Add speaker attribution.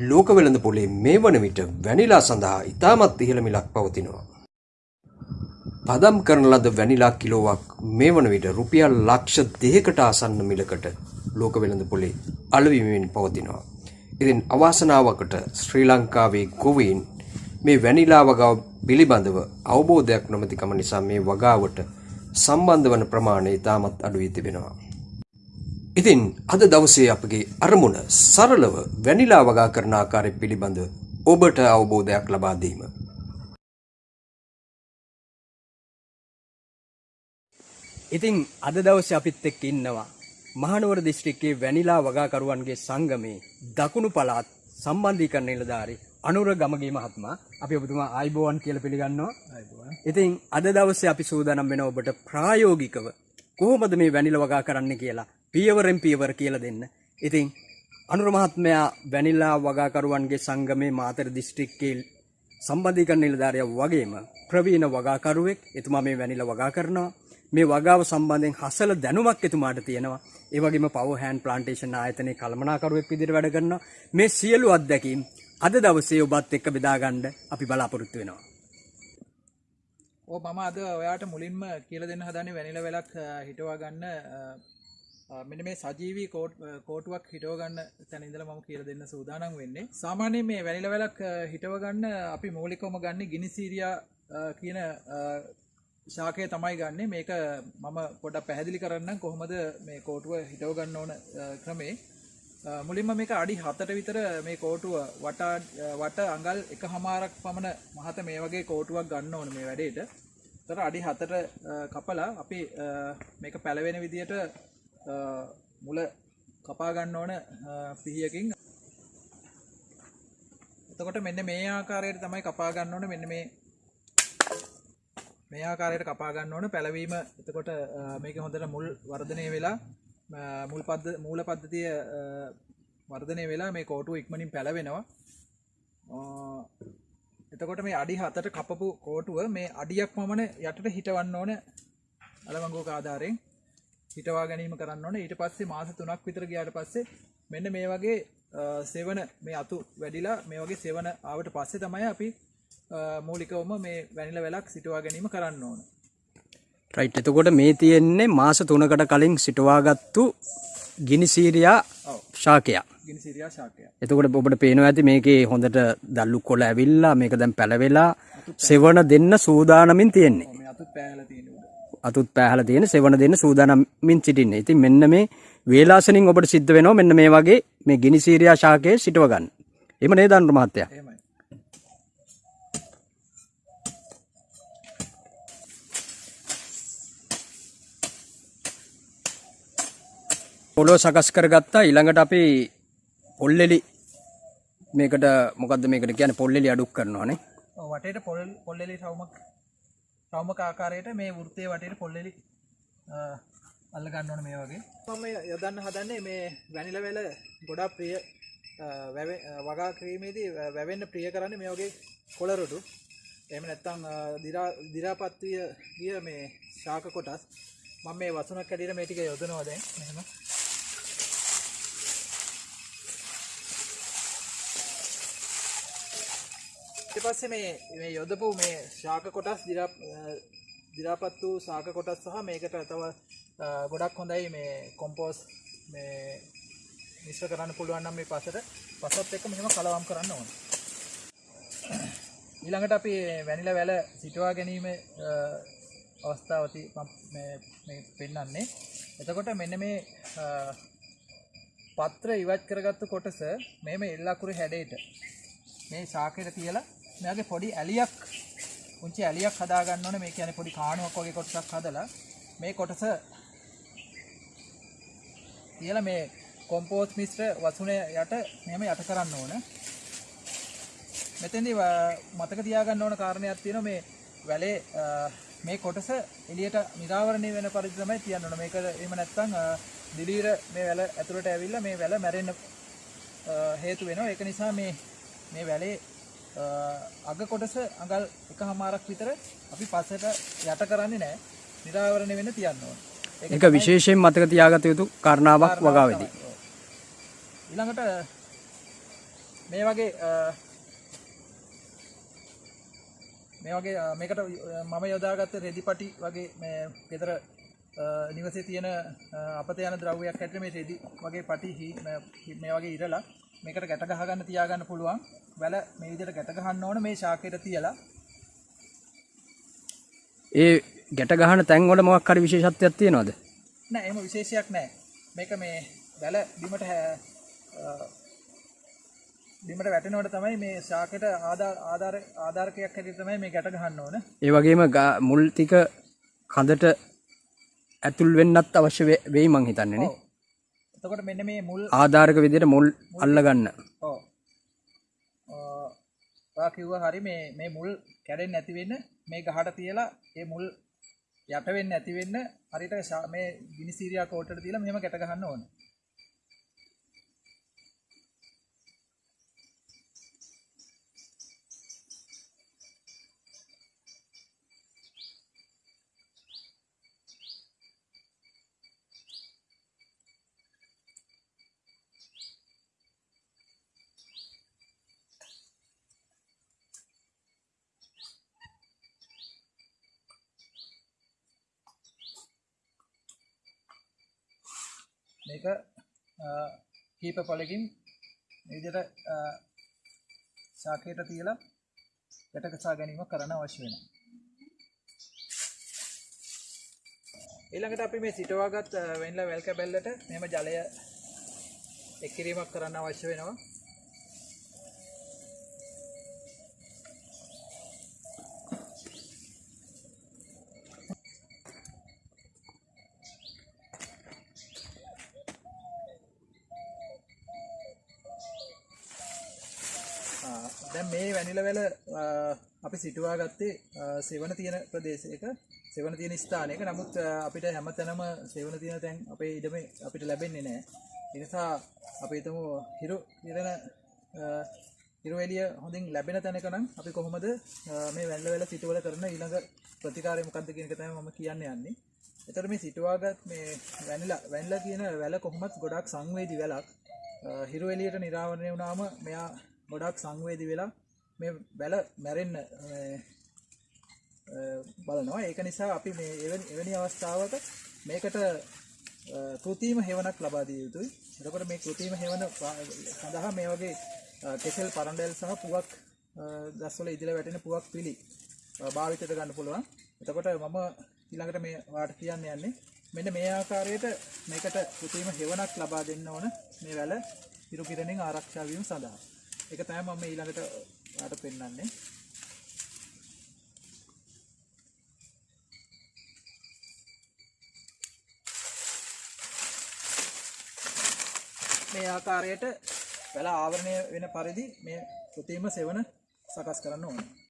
Speaker 1: ලෝක වෙළඳ පොලේ මේ වන විට වැනිලා සඳහා ඉතාමත් ඉහළ මිලක් පවතිනවා. පදම් කරන ලද වැනිලා කිලෝවක් මේ වන විට රුපියල් ලක්ෂ දෙකකට ආසන්න මිලකට ලෝක වෙළඳ පොලේ අලවිමින් පවතිනවා. ඉතින් අවාසනාවකට ශ්‍රී ලංකාවේ ගොවීන් මේ වැනිලා වගාව පිළිබඳව අවබෝධයක් නොමැතිකම නිසා මේ වගාවට සම්බන්ධ වන ප්‍රමාණය ඉතාමත් අඩුවී තිබෙනවා. ඉතින් අද දවසේ අපගේ අරමුණ සරලව වැනිලා වගා කරන ආකාරය පිළිබඳ ඔබට අවබෝධයක් ලබා දීම.
Speaker 2: ඉතින් අද දවසේ අපිත් එක්ක ඉන්නවා මහනුවර දිස්ත්‍රික්කයේ වැනිලා වගාකරුවන්ගේ සංගමේ දකුණු පළාත් සම්බන්ධීකරණ නිලධාරී අනුර ගමගේ මහත්මයා අපි ඔබතුමා ආයිබෝවන් කියලා පිළිගන්නවා. ඉතින් අද දවසේ අපි සූදානම් වෙන ඔබට ප්‍රායෝගිකව කොහොමද මේ වැනිලා වගා කරන්න කියලා පියවරෙන් පියවර කියලා දෙන්න. ඉතින් අනුර මහත්මයා වැනිලා වගාකරුවන්ගේ සංගමේ මාතර දිස්ත්‍රික්කයේ සම්බන්ධීකරණ නිලධාරියා වගේම ප්‍රවීණ වගාකරුවෙක්. එතුමා මේ වැනිලා වගා කරනවා. මේ වගාව සම්බන්ධයෙන් හසල දැනුමක් එතුමාට තියෙනවා. ඒ වගේම පවර් හෑන්ඩ් ප්ලාන්ටේෂන් ආයතනයේ කළමනාකරුවෙක් විදිහට වැඩ කරනවා. මේ සියලු අත්දැකීම් අද දවසේ ඔබත් එක්ක බෙදා ගන්න අපි බලාපොරොත්තු වෙනවා.
Speaker 3: ඕ මම අද ඔයාට මුලින්ම කියල දෙන්න හදන්නේ වැනිල වෙලක් හිටවා ගන්න මෙන මේ සජීවී කෝට් කෝටුවක් හිටවගන්න තැනිදල මම කියල දෙන්න සූදානම් වෙන්නේ. සාමානය මේ වැනිල වෙලක් හිටවගන්න අපි මූලිකොම ගන්න ගිනිසීරියා කියන ශාකය තමයි ගන්න. මේක මම පොඩ පැහැදිලි කරන්න කොහොමද මේ කෝටුව හිටවගන්න ඕන ක්‍රමේ. මුලින්ම මේක අඩි හතට විතර මේ කෝටුව වටා වට අඟල් එක හමාරක් පමණ මහත මේ වගේ කෝටුවක් ගන්න ඕන මේ වැඩේට. තර අඩි හතට කපලා අපි මේක පැළවෙන විදියට මුල කපා ගන්න ඕන පිහියකින් එතකොට මෙන්න මේ ආකාරයට තමයි කපා ගන්න ඕන. මෙන්න මේ මේ ආකාරයට කපා ගන්න ඕන. පැලවීම එතකොට මේක හොඳට මුල් වර්ධනය වෙලා මුල් පද්ද මූල පද්ධතිය වර්ධනය වෙලා මේ කෝටු ඉක්මනින් පැලවෙනවා. එතකොට මේ අඩි හතට කපපු කෝටුව මේ අඩියක් පමණ යටට හිටවන්න ඕන. අලවංගෝක ආධාරයෙන්. හිටවා ගැනීම කරන්න ඕන. ඊට පස්සේ මාස තුනක් විතර ගියාට පස්සේ මෙන්න මේ වගේ සෙවන මේ අතු වැඩිලා මේ වගේ සෙවන ආවට පස්සේ තමයි අපි මූලිකවම මේ වැනිල වෙලක් සිටවා ගැනීම කරන්න ඕන.
Speaker 2: රයිට් එතකොට මේ තියෙන්නේ මාස තුනකට කලින් සිටවාගත්තු ගිනිසීරියා ශාකයක්.
Speaker 3: ගිනි සිරියා ශාකය
Speaker 2: එතකොට ඔබට පේනවා ඇති මේකේ හොඳට දල්ලු කොළ ඇවිල්ලා මේක දැන් පැලවෙලා සෙවන දෙන්න සූදානමින් තියෙන්නේ.
Speaker 3: මේ අතුත් පෑහල තියෙනවා
Speaker 2: අතුත් පැහල තියෙන සෙවන දෙන්න සූදානමින් සිටින්නේ. ඉතින් මෙන්න මේ වේලාසනින් ඔබට සිද්ධ වෙනවා මෙන්න මේ වගේ මේ ගිනිසීරියා ශාකයේ සිටව ගන්න. එම නේද අනුර මහත්තයා?
Speaker 3: එහෙමයි.
Speaker 2: පොලෝ සකස් කරගත්තා. ඊළඟට අපි පොල්ලෙලි මේකට මොකක්ද මේකට කියන්නේ? පොල්ලෙලි අඩුක් කරනවානේ.
Speaker 3: වටේට පොල් පොල්ලෙලි රවමක් රවමක ආකාරයට මේ වෘත්තය වටේට පොල්ලෙලි අල්ල ගන්න ඕන මේ වගේ. මම යොදන්න හදන්නේ මේ වැනිල වෙල ගොඩා ප්‍රිය වගා ක්‍රීමේදී වැවෙන්න ප්‍රිය කරන්න මේ වගේ කොළරොටු එම නැත්තං දිරාපත්විය ගිය මේ ශාක කොටස්. මම මේ වසුනක් කැඩීට මේටික යොදනවා දැන්. මෙහෙම ඊට පස්සේ මේ මේ යොදපු මේ ශාක කොටස් දිරා දිරාපත් වූ ශාක කොටස් සහ මේකට තව ගොඩක් හොඳයි මේ කොම්පෝස් මේ මිශ්‍ර කරන්න පුළුවන් නම් මේ පසට පසත් එක්ක මෙහෙම කලවම් කරන්න ඕන. ඊළඟට අපි වැනිල වැල සිටවා ගැනීම අවස්ථාවති මේ පෙන්න්නන්නේ එතකොට මෙන්න මේ පත්‍ර ඉවත් කරගත්තු කොටස මෙම එල්ලාකුරු හැඩේට මේ ශාකයට තියලා මෙයාගේ පොඩි ඇලියක් පුංචි ඇලියක් හදාගන්න ඕන. මේ කියන්නේ පොඩි කාණුවක් වගේ කොටසක් හදලා මේ කොටස තියලා මේ කොම්පෝස් මිශ්‍ර වසුනේ යට මෙහෙම යට කරන්න ඕන. මෙතෙන්දී මතක තියාගන්න ඕන කාරණයක් තියෙනවා. මේ වැලේ මේ කොටස එළියට නිරාවරණය වෙන පරිදි තමයි තියන්න ඕන. මේක එහෙම නැත්නම් දිලීර මේ වැල ඇතුළට ඇවිල්ලා මේ වැල මැරෙන්න හේතු වෙනවා. ඒක නිසා මේ මේ වැලේ අග කොටස අඟල් එක හමාරක් විතර අපි පස්සට යට කරන්නේ නැහැ. නිරාවරණය වෙන්න තියන්න ඕන.
Speaker 2: ඒක විශේෂයෙන් මතක තියාගත යුතු කාරණාවක් වගාවේදී.
Speaker 3: ඊළඟට මේ වගේ මේ වගේ මේකට මම යොදාගත්ත රෙදිපටි වගේ මේ අ, නිවසේ තියෙන අපත යන ද්‍රව්‍යයක් හැටියට මේ රෙදි වගේ පටි මේ වගේ ඉරලා මේකට ගැට ගහගන්න තියාගන්න පුළුවන්. වැල මේ විදිහට ගැට ගහන්න ඕන මේ ශාකයට තියලා.
Speaker 2: ඒ ගැට ගහන තැන්වල මොකක් හරි විශේෂත්වයක් තියෙනවද?
Speaker 3: නෑ එහෙම විශේෂයක් නෑ. මේක මේ වැල බිමට බිමට වැටෙනවට තමයි මේ ශාකයට ආධාර ආධාර ආධාරකයක් හැටියට තමයි මේ ගැට ගහන්න ඕන.
Speaker 2: ඒ වගේම මුල් ටික කඳට ඇතුල් වෙන්නත් අවශ්‍ය වෙයි මං හිතන්නේ නේ.
Speaker 3: ඔව්. එතකොට මෙන්න මේ මුල්
Speaker 2: ආධාරක විදිහට මුල් අල්ලගන්න.
Speaker 3: ඔව්. අ, ඔයා කිව්වා හරි මේ මේ මුල් කැඩෙන්නේ නැති වෙන්න මේ ගහට තියලා ඒ මුල් යට වෙන්නේ නැති වෙන්න හරියට මේ විනිසීරියා කෝට්ටට තියලා මෙහෙම ගැට ගහන්න ඕන. මේක අ, කීප පොලකින් මේ විදිහට අ, ශාකයට තියලා ගැටකසා ගැනීම කරන්න අවශ්‍ය වෙනවා. ඊළඟට අපි මේ සිටවාගත් අ, වෙන්ලා වැල් කැබැල්ලට මෙහෙම ජලය එක් කිරීමක් කරන්න අවශ්‍ය වෙනවා. දැන් මේ වැනිලවැල අ, අපි සිටුවා ගත්තේ අ, සෙවන තියෙන ප්‍රදේශයක. සෙවන තියෙන ස්ථානයක. නමුත් අ, අපිට හැමතැනම සෙවන තියෙන තැන් අපේ ඉඩම අපිට ලැබෙන්නේ නැහැ ඒ නිසා අපි හිතමු හිරු ඉරන හිරු එළිය හොඳින් ලැබෙන තැනක නම් අපි කොහොමද අ, මේ වැල්ලවැල සිටුවල කරන ඊළඟ ප්‍රතිකාරය මොකක්ද කියන එක තමයි මම කියන්න යන්නේ. එතකොට මේ සිටුවාගත් මේ වැනිලා වැනිලා කියන වැල කොහොමත් ගොඩක් සංවේදී වැලක්. අ, හිරු එළියට නිරාවරණය වුණාම මෙයා ගොඩක් සංවේදී වෙලා මේ වැල මැරෙන්න මේ, අ, බලනවා. ඒක නිසා අපි මේ එවැනි එවැනි අවස්ථාවක මේකට අ, කෘතිම හෙවනක් ලබා දිය යුතුයි. එතකොට මේ කෘතිම හෙවන පා- සඳහා මේ වගේ අ, කෙසෙල් පරණඩෙල් සහ පුවක් අ, ගස්වල ඉදිරිය වැටෙන පුවක් පිළි අ, භාවිතයට ගන්න පුළුවන්. එතකොට මම ඊළඟට මේ වාට කියන්න යන්නේ. මෙන්න මේ ආකාරයට මේකට කෘතිම හෙවනක් ලබා දෙන්න ඕන මේ වැල හිරු කිරණෙන් ආරක්ෂා වීම සඳහා. ඒක තමයි මම ඊළඟට ඔයාලට පෙන්වන්නේ. මේ ආකාරයට වැල ආවරණය වෙන පරිදි මේ කෘතිම සෙවන සකස් කරන්න ඕනේ.